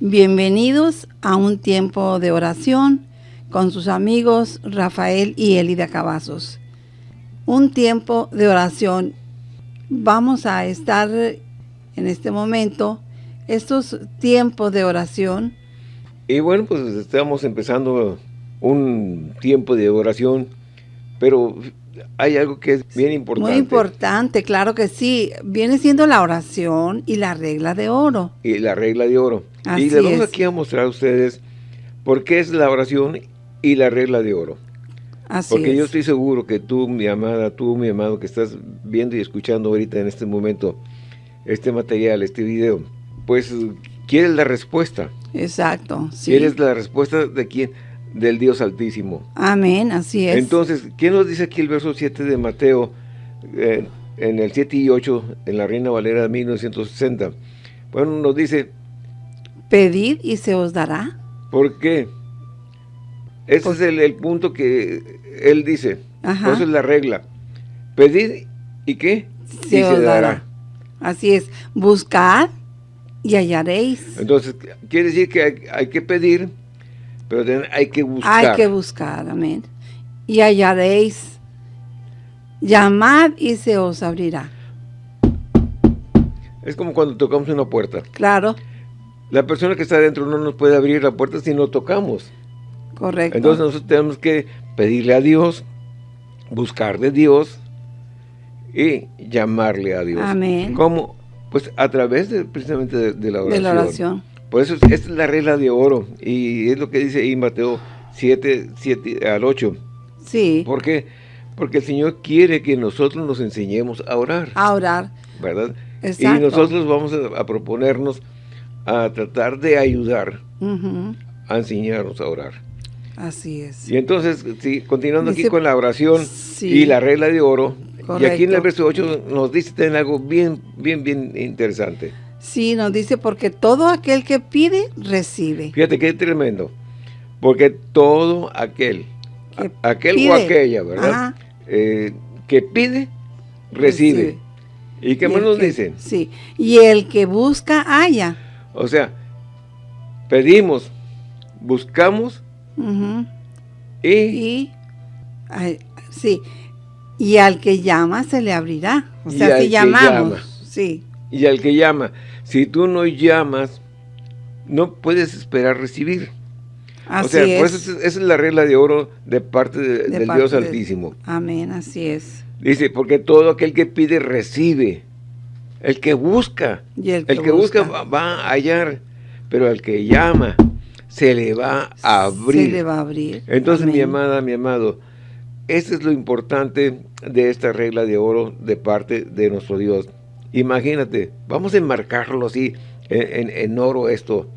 Bienvenidos a un tiempo de oración con sus amigos Rafael y Elida Cavazos. Un tiempo de oración. Vamos a estar en este momento, estos tiempos de oración. Y bueno, pues estamos empezando un tiempo de oración, pero hay algo que es bien importante. Muy importante, claro que sí. Viene siendo la oración y la regla de oro. Y la regla de oro. y le vamos aquí a mostrar a ustedes por qué es la oración y la regla de oro. Así Porque yo estoy seguro que tú, mi amada, tú, mi amado, que estás viendo y escuchando ahorita en este momento este material, este video, pues quieres la respuesta. Exacto, sí. ¿Quieres la respuesta de quién? Del Dios Altísimo. Amén, así es. Entonces, ¿quién nos dice aquí el verso 7 de Mateo, eh, en el 7 y 8, en la Reina Valera de 1960? Bueno, nos dice... Pedid y se os dará. ¿Por qué? Ese es el, punto que él dice. Esa es la regla. Pedid y qué? Se os dará. Así es. Buscad y hallaréis. Entonces, quiere decir que hay, que pedir, pero hay que buscar. Hay que buscar, amén. Y hallaréis. Llamad y se os abrirá. Es como cuando tocamos una puerta. Claro. La persona que está adentro no nos puede abrir la puerta si no tocamos. Correcto. Entonces nosotros tenemos que pedirle a Dios, buscar de Dios y llamarle a Dios. Amén. ¿Cómo? Pues a través de, precisamente de, la oración. De la oración. Por eso esta es la regla de oro y es lo que dice ahí Mateo 7, 7 al 8. Sí. ¿Por qué? Porque el Señor quiere que nosotros nos enseñemos a orar. A orar. ¿Verdad? Exacto. Y nosotros vamos a, proponernos a tratar de ayudar a enseñarnos a orar. Así es. Y entonces, sí, continuando aquí con la oración y la regla de oro, y aquí en el verso 8 nos dice algo bien, bien, bien interesante. Sí, nos dice, porque todo aquel que pide, recibe. Fíjate qué tremendo. Porque todo aquel, aquel o aquella, ¿verdad? Eh, que pide, recibe. ¿Y qué más nos dice? Sí, y el que busca, haya. O sea, pedimos, buscamos y, sí, y al que llama se le abrirá. O sea, si llamamos, sí. Y al que llama, si tú no llamas, no puedes esperar recibir. Así o sea, esa es la regla de oro de parte del Dios Altísimo. Amén, así es. Dice, porque todo aquel que pide, recibe. El que busca, el que, busca va a hallar, pero el que llama, se le va a abrir. Se le va a abrir. Entonces, mi amada, mi amado, eso es lo importante de esta regla de oro de parte de nuestro Dios. Imagínate, vamos a enmarcarlo así, en, oro esto.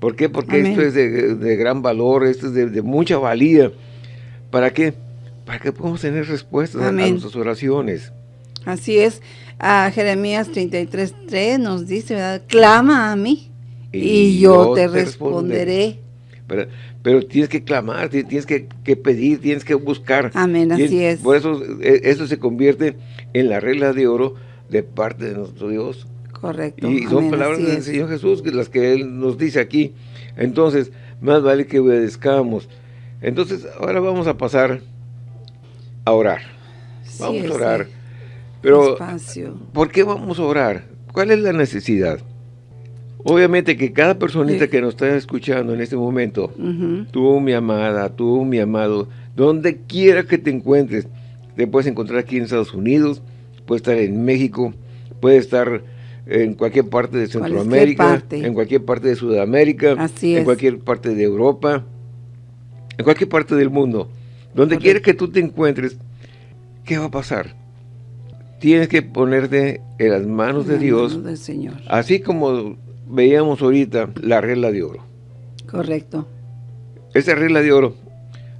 ¿Por qué? Porque esto es de, gran valor, esto es de, mucha valía. ¿Para qué? Para que podamos tener respuestas a, nuestras oraciones. Así es. A Jeremías 33.3 nos dice, ¿verdad? Clama a mí y, yo, te, responderé. Pero, tienes que clamar, tienes que, pedir, tienes que buscar. Amén, así es. Por eso e, eso se convierte en la regla de oro de parte de nuestro Dios. Correcto. Y son palabras del Señor Jesús, las que Él nos dice aquí. Entonces, más vale que obedezcamos. Entonces, ahora vamos a pasar a orar. Vamos a orar. Pero, ¿por qué vamos a orar? ¿Cuál es la necesidad? Obviamente que cada personita que nos está escuchando en este momento, tú mi amada, tú mi amado, donde quiera que te encuentres, te puedes encontrar aquí en Estados Unidos, puedes estar en México, puedes estar en cualquier parte de Centroamérica, en cualquier parte de Sudamérica, en cualquier parte de Europa, en cualquier parte del mundo. Donde quiera que tú te encuentres, ¿qué va a pasar? Tienes que ponerte en las manos de Dios, del Señor. así como veíamos ahorita la regla de oro. Correcto. Esa regla de oro.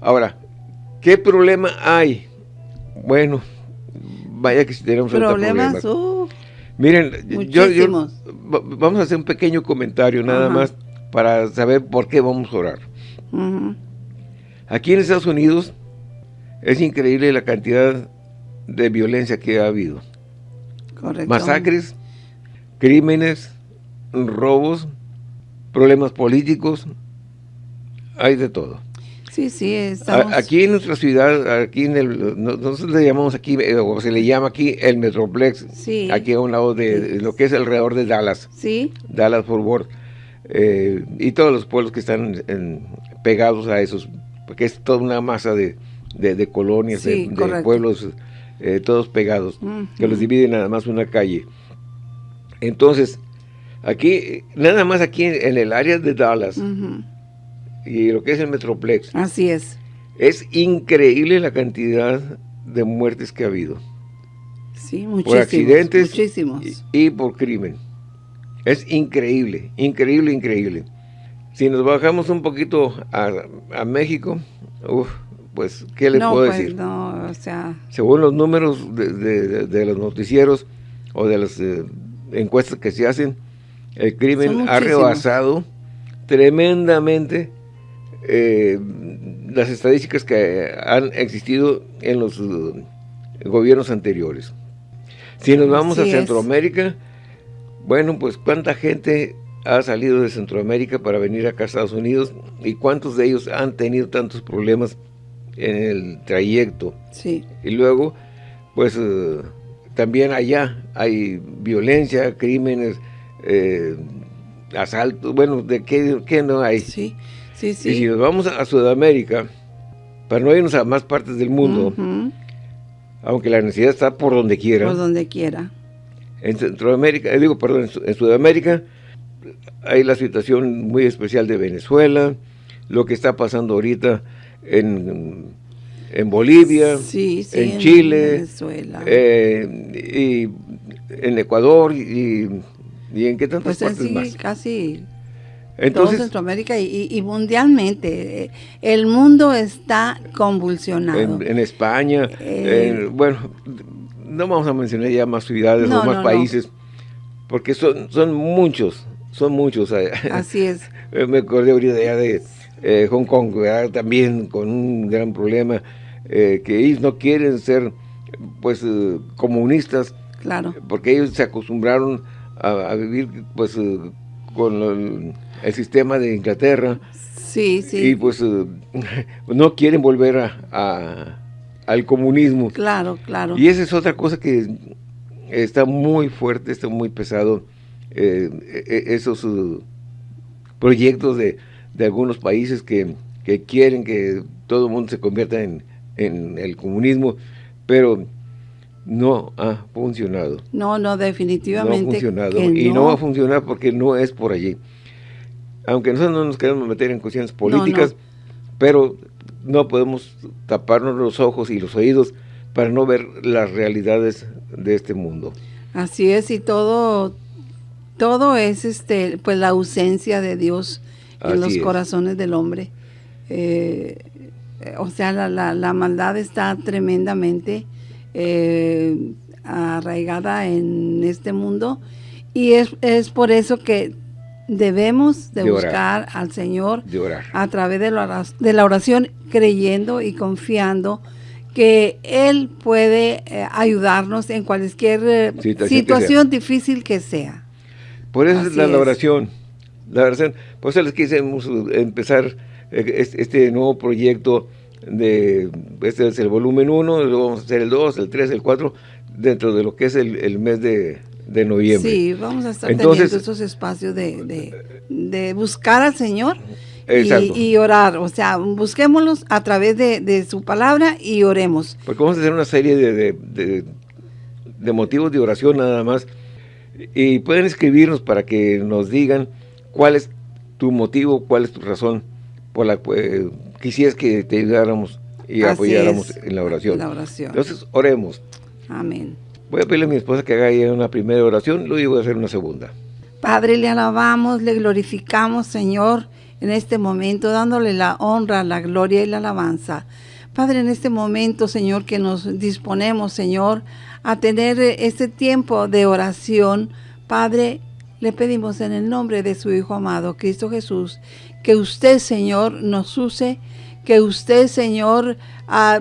Ahora, ¿qué problema hay? Bueno, vaya que si tenemos problemas. Uh, Miren, yo, vamos a hacer un pequeño comentario nada más para saber por qué vamos a orar. Aquí en Estados Unidos es increíble la cantidad de violencia que ha habido. Correcto. Masacres, crímenes, robos problemas políticos, hay de todo. Sí, sí, estamos... Aquí en nuestra ciudad, aquí en el, nosotros le llamamos aquí, eh, o se le llama aquí el Metroplex, sí. aquí a un lado de, lo que es alrededor de Dallas, sí. Dallas Fort Worth, eh, y todos los pueblos que están pegados a esos, porque es toda una masa de, de, colonias, de, pueblos, eh, todos pegados, que los dividen nada más una calle. Entonces, aquí, nada más aquí en, el área de Dallas, y lo que es el Metroplex. Así es. Es increíble la cantidad de muertes que ha habido. Sí, muchísimos. Por accidentes muchísimos. Y, por crimen. Es increíble, increíble, increíble. Si nos bajamos un poquito a, México, pues, ¿qué le puedo pues, decir? No, o sea... Según los números de, los noticieros o de las eh, encuestas que se hacen, el crimen ha rebasado tremendamente eh, las estadísticas que han existido en los uh, gobiernos anteriores. Si nos vamos a Centroamérica, bueno, pues cuánta gente ha salido de Centroamérica para venir acá a Estados Unidos y cuántos de ellos han tenido tantos problemas en el trayecto. Sí. Y luego, pues uh, también allá hay violencia, crímenes, eh, asaltos, bueno, ¿de qué, qué no hay? Sí. Y si nos vamos a Sudamérica, para no irnos a más partes del mundo, aunque la necesidad está por donde quiera. Por donde quiera. En Centroamérica, eh, digo, perdón, en, Sudamérica hay la situación muy especial de Venezuela, lo que está pasando ahorita en, en Bolivia, en, Chile, Venezuela. Eh, y en Ecuador y, en qué tantas pues partes más. casi entonces, todo Centroamérica y, mundialmente. El mundo está convulsionado. En, España, eh, bueno, no vamos a mencionar ya más ciudades o más países, porque son, son muchos, son muchos. Así es. Me acordé ahorita ya de eh, Hong Kong, también con un gran problema, eh, que ellos no quieren ser pues comunistas, claro porque ellos se acostumbraron a, a vivir pues con el sistema de Inglaterra. Sí, sí. Y pues eh, no quieren volver a, al comunismo. Claro, claro. Y esa es otra cosa que está muy fuerte, está muy pesado, eh, e, e, esos uh, proyectos de, algunos países que, quieren que todo el mundo se convierta en, en el comunismo, pero no ha funcionado. No, no, definitivamente. No ha funcionado. y no. va a funcionar porque no es por allí. Aunque nosotros no nos queremos meter en cuestiones políticas, pero no podemos taparnos los ojos y los oídos para no ver las realidades de este mundo. Así es, y todo, todo es este, pues la ausencia de Dios en los corazones del hombre. Eh, o sea, la, la, la maldad está tremendamente eh, arraigada en este mundo y es, es, por eso que debemos de, buscar al Señor a través de la, de la oración creyendo y confiando que Él puede eh, ayudarnos en cualquier eh, situación, difícil que sea. Por eso es la, oración. La oración. Por eso les quisimos empezar este nuevo proyecto de, este es el volumen 1, luego vamos a hacer el 2, el 3, el 4, dentro de lo que es el, mes de, noviembre. Sí, vamos a estar teniendo esos espacios de, buscar al Señor y, orar. O sea, busquémoslos a través de, su palabra y oremos. Porque vamos a hacer una serie de, de motivos de oración nada más. Y pueden escribirnos para que nos digan cuál es tu motivo, cuál es tu razón por la que quisieras que te ayudáramos y apoyáramos en la oración. la oración. Entonces, oremos. Amén. Voy a pedirle a mi esposa que haga una primera oración, luego voy a hacer una segunda. Padre, le alabamos, le glorificamos, Señor, en este momento, dándole la honra, la gloria y la alabanza. Padre, en este momento, Señor, que nos disponemos, Señor, a tener este tiempo de oración, Padre, le pedimos en el nombre de su Hijo amado, Cristo Jesús, que usted, Señor, nos use, que usted, Señor, ah,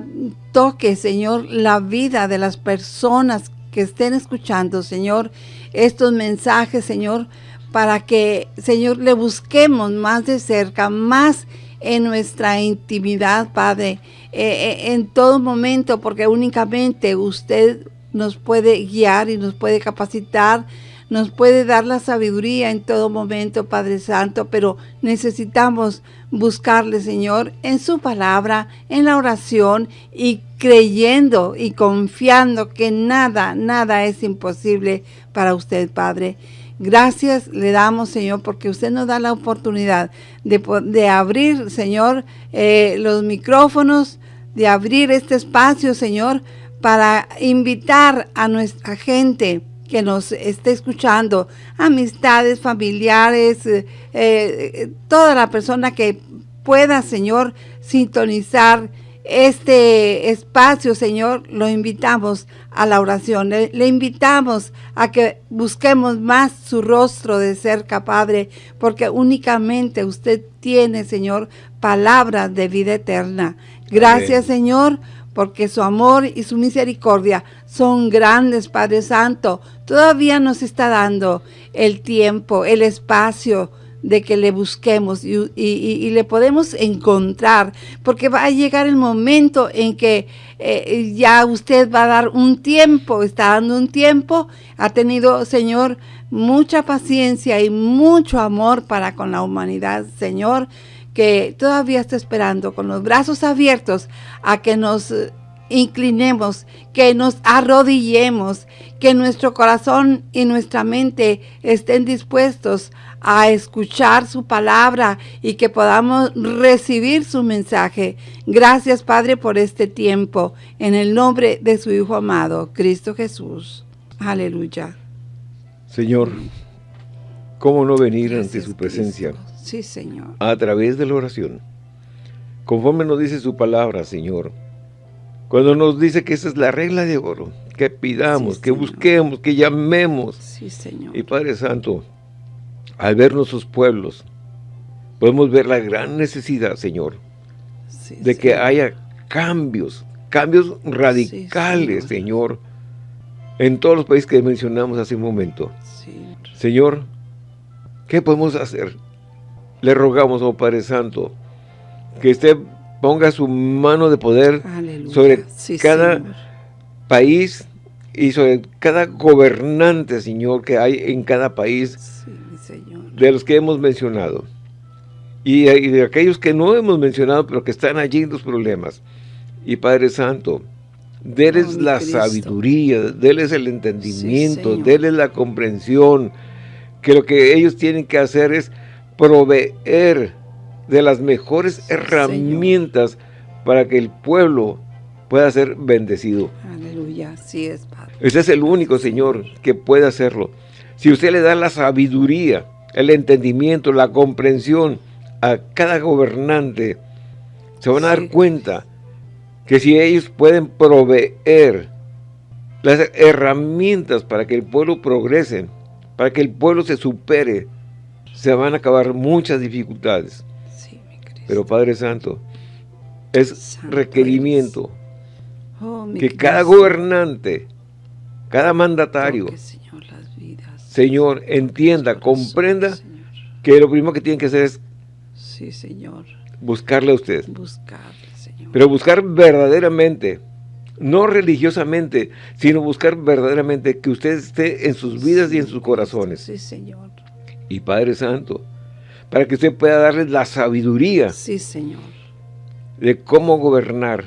toque, Señor, la vida de las personas que estén escuchando, Señor, estos mensajes, Señor, para que, Señor, le busquemos más de cerca, más en nuestra intimidad, Padre, eh, eh, en todo momento, porque únicamente usted nos puede guiar y nos puede capacitar, nos puede dar la sabiduría en todo momento, Padre Santo, pero necesitamos buscarle, Señor, en su palabra, en la oración y creyendo y confiando que nada, nada es imposible para usted, Padre. Gracias le damos, Señor, porque usted nos da la oportunidad de, abrir, Señor, eh, los micrófonos, de abrir este espacio, Señor, para invitar a nuestra gente que nos esté escuchando, amistades, familiares, eh, eh, toda la persona que pueda, Señor, sintonizar este espacio, Señor, lo invitamos a la oración. Le, le, invitamos a que busquemos más su rostro de cerca, Padre, porque únicamente usted tiene, Señor, palabras de vida eterna. Gracias, Señor, porque su amor y su misericordia son grandes, Padre Santo. Todavía nos está dando el tiempo, el espacio de que le busquemos y, le podemos encontrar, porque va a llegar el momento en que eh, ya usted va a dar un tiempo, está dando un tiempo, ha tenido, Señor, mucha paciencia y mucho amor para con la humanidad, Señor, que todavía está esperando con los brazos abiertos a que nos inclinemos, que nos arrodillemos, que nuestro corazón y nuestra mente estén dispuestos a escuchar su palabra y que podamos recibir su mensaje. Gracias, Padre, por este tiempo. En el nombre de su Hijo amado, Cristo Jesús. Aleluya. Señor, ¿cómo no venir ante su presencia? Sí, Señor. A través de la oración. Conforme nos dice su palabra, Señor. Cuando nos dice que esa es la regla de oro, que pidamos, que busquemos, que llamemos. Sí, Señor. Y Padre Santo, al ver nuestros pueblos, podemos ver la gran necesidad, Señor, de que haya cambios, cambios radicales, señor. en todos los países que mencionamos hace un momento. Señor, ¿qué podemos hacer? Le rogamos, oh Padre Santo, que usted ponga su mano de poder sobre cada país y sobre cada gobernante, Señor, que hay en cada país de los que hemos mencionado. Y, de aquellos que no hemos mencionado, pero que están allí en los problemas. Y Padre Santo, déles oh, la sabiduría, déles el entendimiento, déles la comprensión, que lo que ellos tienen que hacer es proveer de las mejores herramientas para que el pueblo pueda ser bendecido. Aleluya, así es, Padre. Ese es el único, Señor, que puede hacerlo. Si usted le da la sabiduría, el entendimiento, la comprensión a cada gobernante, se van a dar cuenta que si ellos pueden proveer las herramientas para que el pueblo progrese, para que el pueblo se supere, se van a acabar muchas dificultades. Pero Padre Santo, es requerimiento oh, que cada gobernante, cada mandatario, Señor, entienda, comprenda que lo primero que tiene que hacer es sí, señor. buscarle a usted. Buscarle, Señor. Pero buscar verdaderamente, no religiosamente, sino buscar verdaderamente que usted esté en sus vidas y en sus corazones. Sí, Señor. Y Padre Santo, para que usted pueda darles la sabiduría. Sí, Señor. De cómo gobernar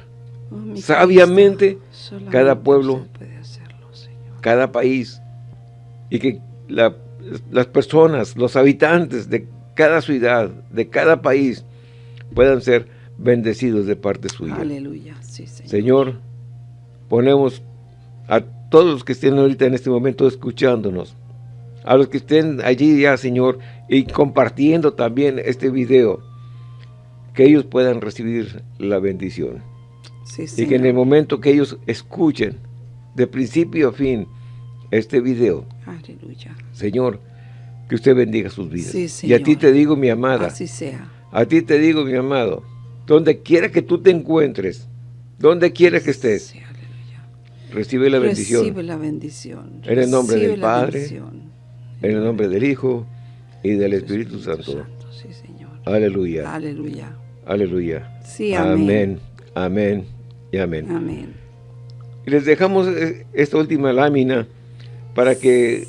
oh, sabiamente cada pueblo, cada país, y que las personas, los habitantes de cada ciudad, de cada país, puedan ser bendecidos de parte suya. Aleluya, sí, Señor. Señor, ponemos a todos los que estén ahorita en este momento escuchándonos, a los que estén allí ya, Señor, y compartiendo también este video, que ellos puedan recibir la bendición. Sí, y que en el momento que ellos escuchen, de principio a fin, este video, Aleluya. Señor, que usted bendiga sus vidas. y a ti te digo, mi amada. Así sea. A ti te digo, mi amado, donde quiera que tú te encuentres, donde quiera que estés, recibe la bendición. Recibe la bendición. En el nombre del Padre, en el nombre del Hijo y del Espíritu, Santo. Sí, Señor. Aleluya. Aleluya. Aleluya. Sí, amén. Amén. y amén. Amén. Y les dejamos eh, esta última lámina para que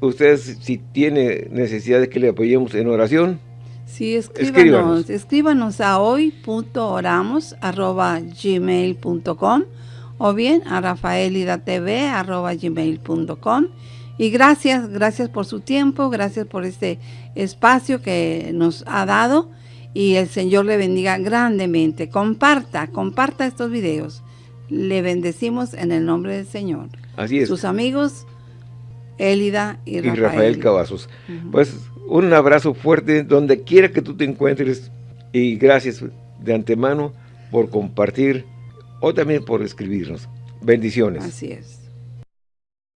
ustedes, si tienen necesidad de que le apoyemos en oración, Sí, escríbanos, escríbanos, a hoy.oramos.gmail.com o bien a rafaelidatv.gmail.com y gracias, gracias por su tiempo, gracias por este espacio que nos ha dado y el Señor le bendiga grandemente. Comparta, comparta estos videos. Le bendecimos en el nombre del Señor. Así es. Sus amigos, Élida y Rafael. Y Rafael Cavazos. Pues un abrazo fuerte donde quiera que tú te encuentres y gracias de antemano por compartir o también por escribirnos. Bendiciones. Así es.